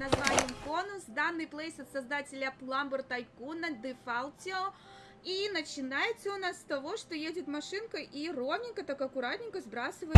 названием Конус. Данный плейс от создателя Plumber Tycoon Defaultio. И начинается у нас с того, что едет машинка и ровненько, так аккуратненько сбрасывает...